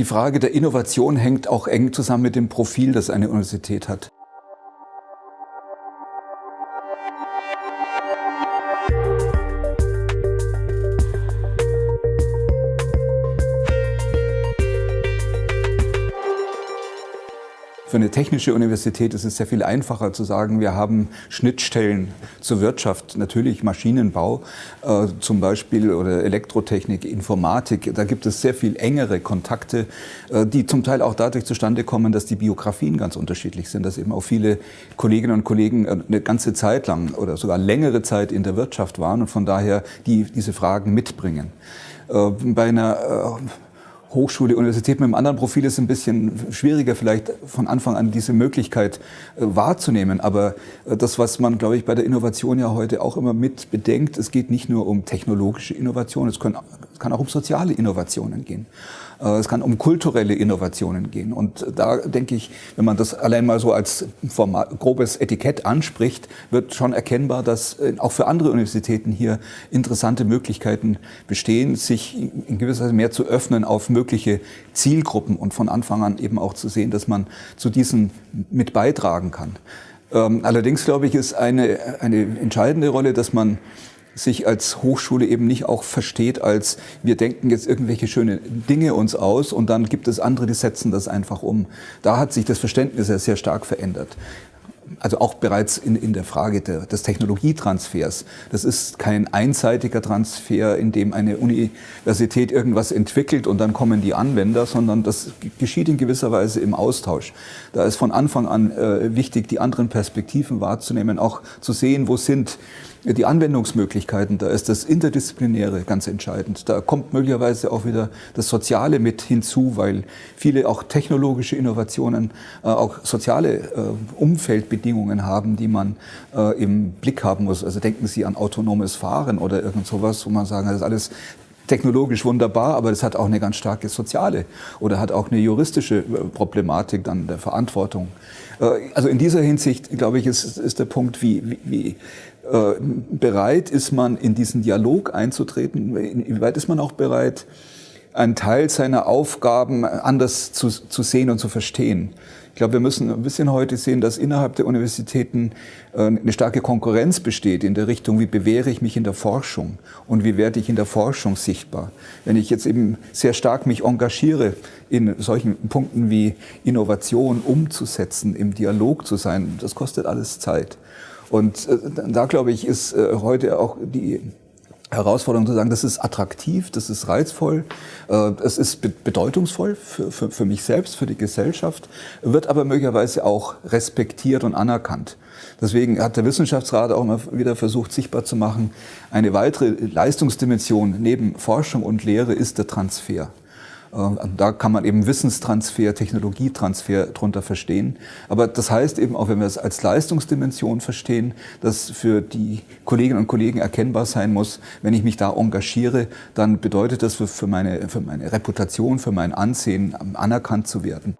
Die Frage der Innovation hängt auch eng zusammen mit dem Profil, das eine Universität hat. Für eine technische Universität ist es sehr viel einfacher zu sagen, wir haben Schnittstellen zur Wirtschaft, natürlich Maschinenbau äh, zum Beispiel oder Elektrotechnik, Informatik. Da gibt es sehr viel engere Kontakte, äh, die zum Teil auch dadurch zustande kommen, dass die Biografien ganz unterschiedlich sind, dass eben auch viele Kolleginnen und Kollegen äh, eine ganze Zeit lang oder sogar längere Zeit in der Wirtschaft waren und von daher die diese Fragen mitbringen. Äh, bei einer äh, Hochschule, Universität mit einem anderen Profil ist ein bisschen schwieriger, vielleicht von Anfang an diese Möglichkeit äh, wahrzunehmen. Aber äh, das, was man, glaube ich, bei der Innovation ja heute auch immer mit bedenkt, es geht nicht nur um technologische Innovation, es, es kann auch um soziale Innovationen gehen. Äh, es kann um kulturelle Innovationen gehen. Und da denke ich, wenn man das allein mal so als Format, grobes Etikett anspricht, wird schon erkennbar, dass auch für andere Universitäten hier interessante Möglichkeiten bestehen, sich in gewisser Weise mehr zu öffnen auf mögliche Zielgruppen und von Anfang an eben auch zu sehen, dass man zu diesen mit beitragen kann. Ähm, allerdings glaube ich, ist eine, eine entscheidende Rolle, dass man sich als Hochschule eben nicht auch versteht als wir denken jetzt irgendwelche schöne Dinge uns aus und dann gibt es andere, die setzen das einfach um. Da hat sich das Verständnis ja sehr stark verändert also auch bereits in, in der Frage der, des Technologietransfers. Das ist kein einseitiger Transfer, in dem eine Universität irgendwas entwickelt und dann kommen die Anwender, sondern das geschieht in gewisser Weise im Austausch. Da ist von Anfang an äh, wichtig, die anderen Perspektiven wahrzunehmen, auch zu sehen, wo sind die Anwendungsmöglichkeiten, da ist das Interdisziplinäre ganz entscheidend. Da kommt möglicherweise auch wieder das Soziale mit hinzu, weil viele auch technologische Innovationen äh, auch soziale äh, Umfeldbedingungen haben, die man äh, im Blick haben muss. Also denken Sie an autonomes Fahren oder irgend sowas, wo man sagen, das ist alles technologisch wunderbar, aber es hat auch eine ganz starke soziale oder hat auch eine juristische äh, Problematik dann der Verantwortung. Äh, also in dieser Hinsicht, glaube ich, ist, ist der Punkt, wie, wie, wie äh, bereit ist man, in diesen Dialog einzutreten? Inwieweit ist man auch bereit, einen Teil seiner Aufgaben anders zu, zu sehen und zu verstehen? Ich glaube, wir müssen ein bisschen heute sehen, dass innerhalb der Universitäten äh, eine starke Konkurrenz besteht in der Richtung, wie bewähre ich mich in der Forschung und wie werde ich in der Forschung sichtbar. Wenn ich jetzt eben sehr stark mich engagiere, in solchen Punkten wie Innovation umzusetzen, im Dialog zu sein, das kostet alles Zeit. Und äh, da, glaube ich, ist äh, heute auch die Herausforderung zu sagen, das ist attraktiv, das ist reizvoll, äh, es ist bedeutungsvoll für, für, für mich selbst, für die Gesellschaft, wird aber möglicherweise auch respektiert und anerkannt. Deswegen hat der Wissenschaftsrat auch immer wieder versucht, sichtbar zu machen, eine weitere Leistungsdimension neben Forschung und Lehre ist der Transfer. Ähm, da kann man eben Wissenstransfer, Technologietransfer drunter verstehen. Aber das heißt eben auch, wenn wir es als Leistungsdimension verstehen, dass für die Kolleginnen und Kollegen erkennbar sein muss, wenn ich mich da engagiere, dann bedeutet das für meine, für meine Reputation, für mein Ansehen anerkannt zu werden.